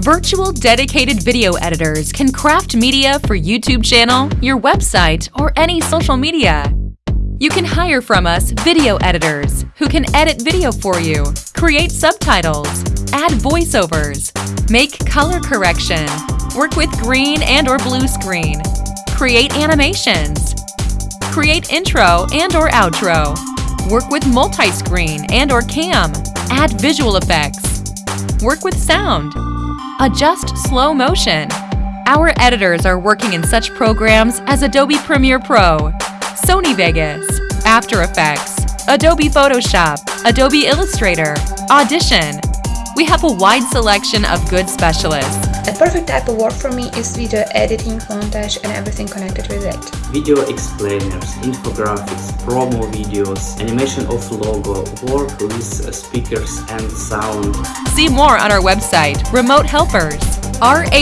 Virtual dedicated video editors can craft media for YouTube channel, your website, or any social media. You can hire from us video editors who can edit video for you, create subtitles, add voiceovers, make color correction, work with green and or blue screen, create animations, create intro and or outro, work with multi-screen and or cam, add visual effects, work with sound, adjust slow motion. Our editors are working in such programs as Adobe Premiere Pro, Sony Vegas, After Effects, Adobe Photoshop, Adobe Illustrator, Audition. We have a wide selection of good specialists. A perfect type of work for me is video editing, montage and everything connected with it. Video explainers, infographics, promo videos, animation of logo, work with speakers and sound. See more on our website, Remote Helpers, rh-s.com.